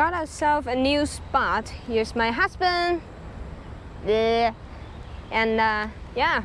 Got ourselves a new spot. Here's my husband. And uh, yeah,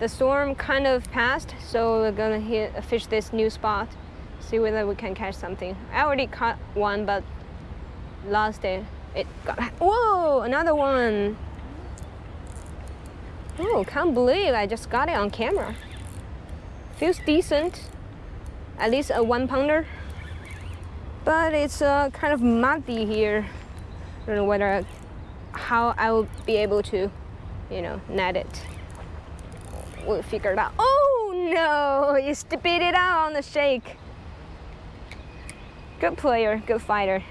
the storm kind of passed, so we're gonna hit, fish this new spot, see whether we can catch something. I already caught one, but last day it got, whoa, another one. Oh, can't believe I just got it on camera. Feels decent, at least a one pounder. But it's uh, kind of muddy here. I don't know whether, how I will be able to, you know, net it we'll figure it out. Oh no, you spit it out on the shake. Good player, good fighter.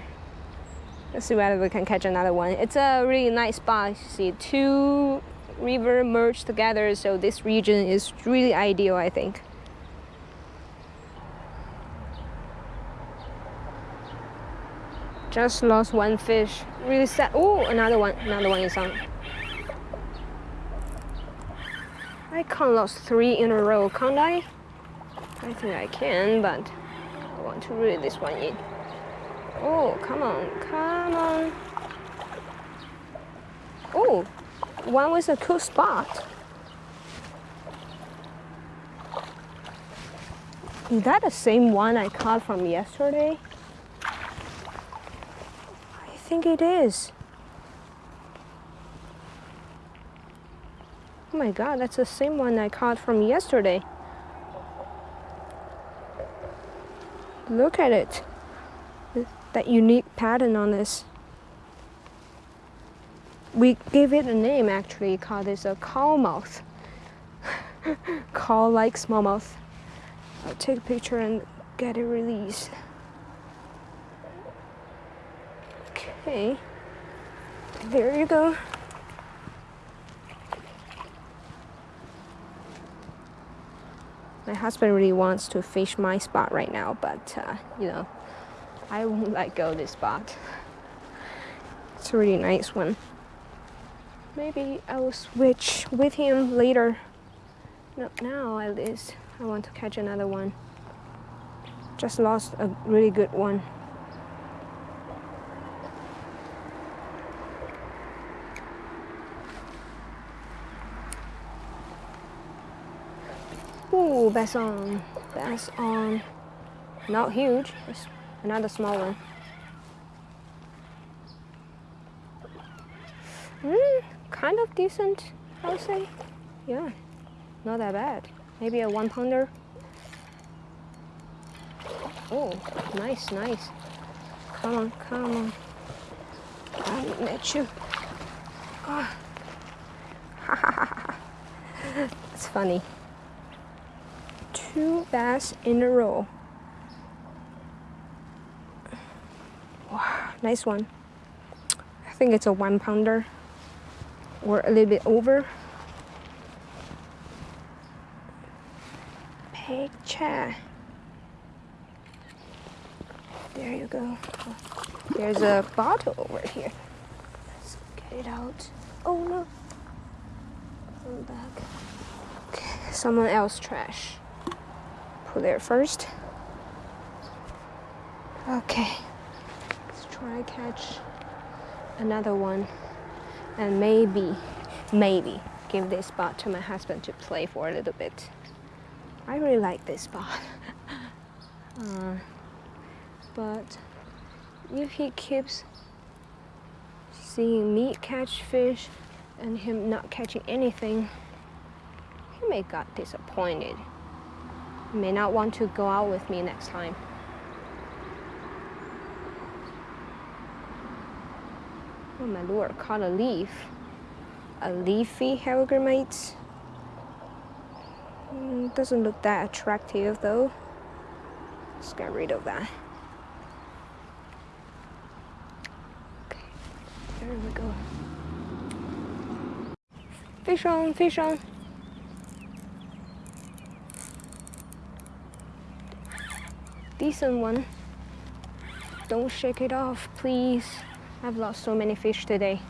Let's see whether we can catch another one. It's a really nice spot. You see two river merged together, so this region is really ideal, I think. Just lost one fish. Really sad. Oh, another one. Another one is on. I can't lose three in a row, can't I? I think I can, but I want to reel this one in. Oh, come on, come on. Oh, one was a cool spot. Is that the same one I caught from yesterday? I think it is. Oh my god, that's the same one I caught from yesterday. Look at it. That unique pattern on this. We gave it a name actually, called this a cowmouth. Call-like smallmouth. I'll take a picture and get it released. Okay. There you go. My husband really wants to fish my spot right now, but uh, you know, I won't let go this spot. It's a really nice one. Maybe I will switch with him later. Not now, at least. I want to catch another one. Just lost a really good one. Ooh, bass on. Bass on. Not huge. It's another small one. Mm, kind of decent, I would say. Yeah, not that bad. Maybe a one pounder. Oh, nice, nice. Come on, come on. I'll let you. Ah. Oh. it's funny two bass in a row. Wow, nice one. I think it's a one pounder or a little bit over. Picture. There you go. There's a bottle over here. Let's get it out. Oh no. Come back. Okay, someone else trash there first. Okay, let's try catch another one and maybe, maybe give this spot to my husband to play for a little bit. I really like this spot. uh, but if he keeps seeing me catch fish and him not catching anything, he may got disappointed may not want to go out with me next time. Oh, my lure caught a leaf. A leafy hellgrammite. Mm, doesn't look that attractive though. Let's get rid of that. Okay, there we go. Fish on, fish on. Decent one. Don't shake it off, please. I've lost so many fish today.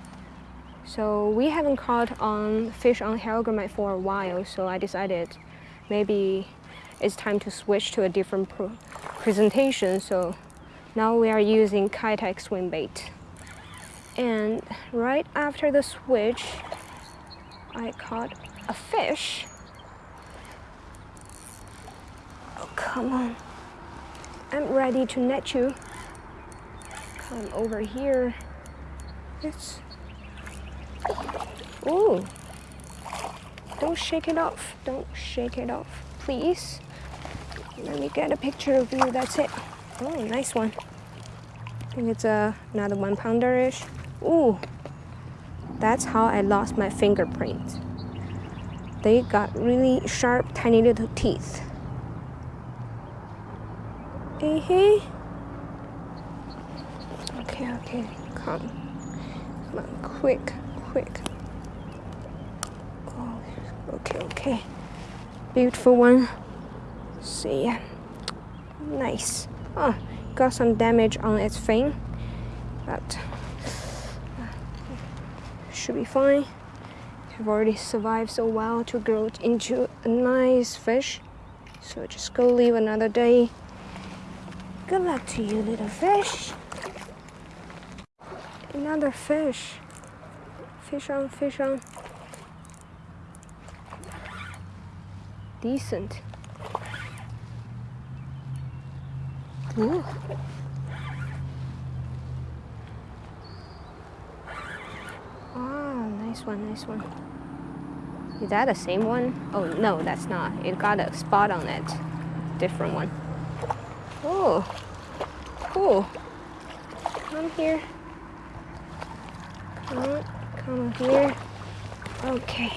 So we haven't caught on fish on hellgrammite for a while, so I decided maybe it's time to switch to a different presentation. So Now we are using Keitech swim bait. And right after the switch, I caught a fish. Oh, come on. I'm ready to net you. Come over here. It's... Ooh. Don't shake it off. Don't shake it off, please. Let me get a picture of you, that's it. Oh, nice one. I think it's uh, another one pounder-ish. Ooh, that's how I lost my fingerprints. They got really sharp, tiny little teeth. Hey. Okay, okay, come. Come on, quick, quick. Oh, okay, okay. Beautiful one. See ya. Nice. Oh, got some damage on its fin, but uh, should be fine. I've already survived so well to grow into a nice fish. So just go live another day. Good luck to you, little fish. Another fish. Fish on, fish on. Decent. Ooh. Ah, nice one, nice one. Is that the same one? Oh, no, that's not. It got a spot on it. Different one. Oh, cool. Come here. Come on, come here. Okay.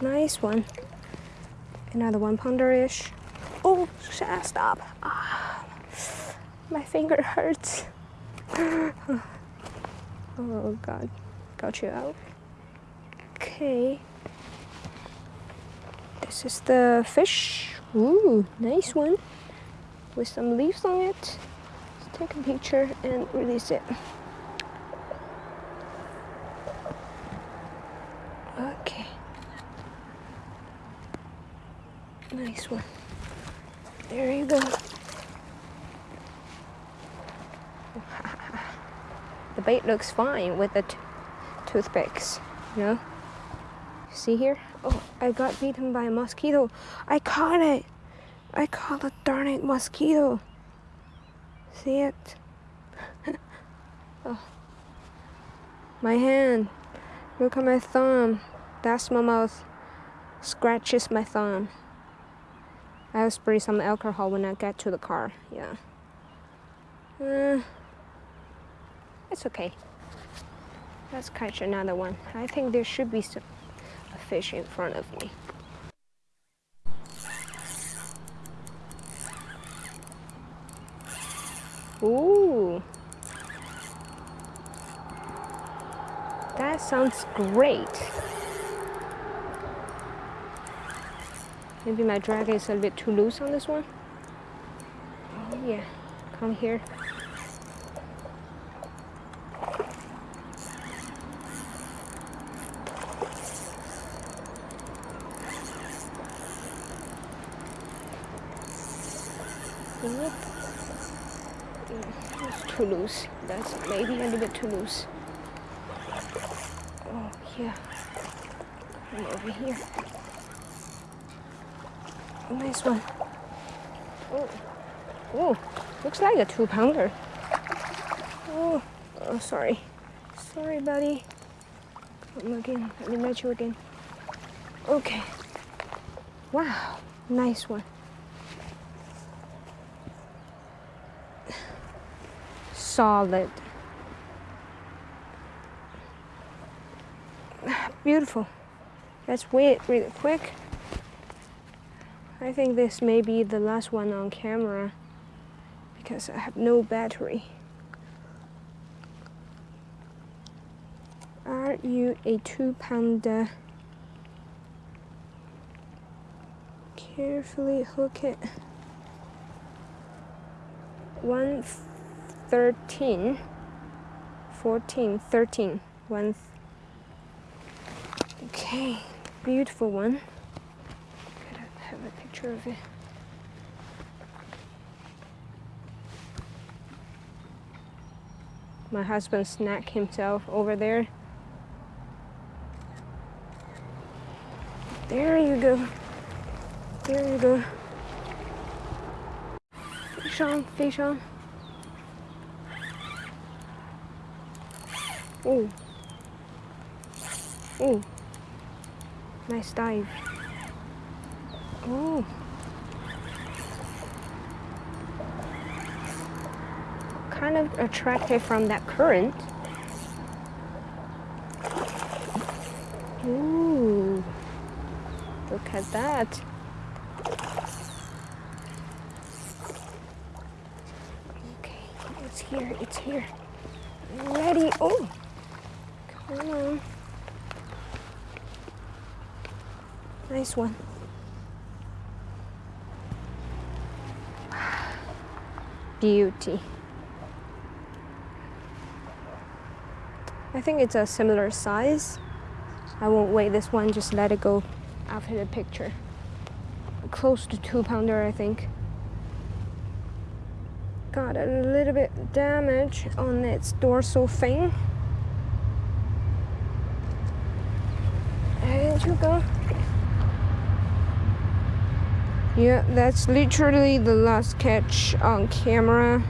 Nice one. Another one pounder-ish. Oh, stop. Ah, my finger hurts. oh, God. Got you out. Okay. This is the fish. Ooh, nice one. With some leaves on it. Let's take a picture and release it. Okay. Nice one. There you go. the bait looks fine with the toothpicks, you know? See here? Oh, I got bitten by a mosquito. I caught it. I caught a darn it mosquito. See it? oh. My hand. Look at my thumb. That's my mouth. Scratches my thumb. I'll spray some alcohol when I get to the car. Yeah. Uh, it's okay. Let's catch another one. I think there should be some fish in front of me. Ooh. That sounds great. Maybe my drag is a bit too loose on this one. Oh, yeah, come here. Yep. It's too loose. That's maybe a little bit too loose. Oh, yeah. Come over here. Oh, nice one. Oh, oh, looks like a two pounder. Oh, oh, sorry. Sorry, buddy. Come again. Let me match you again. Okay. Wow, nice one. Solid. Beautiful. Let's wait really quick. I think this may be the last one on camera because I have no battery. Are you a two pounder? Carefully hook it. One 13, 14, 13. One. Okay, beautiful one. Gotta have a picture of it. My husband snack himself over there. There you go. There you go. Fish on, fish on. Oh. Oh. Nice dive. Oh. Kind of attracted from that current. Ooh. Look at that. Okay, it's here, it's here. Ready. Oh. Come on. Nice one. Beauty. I think it's a similar size. I won't weigh this one, just let it go after the picture. Close to two pounder, I think. Got a little bit damage on its dorsal fin. There you go. Yeah, that's literally the last catch on camera.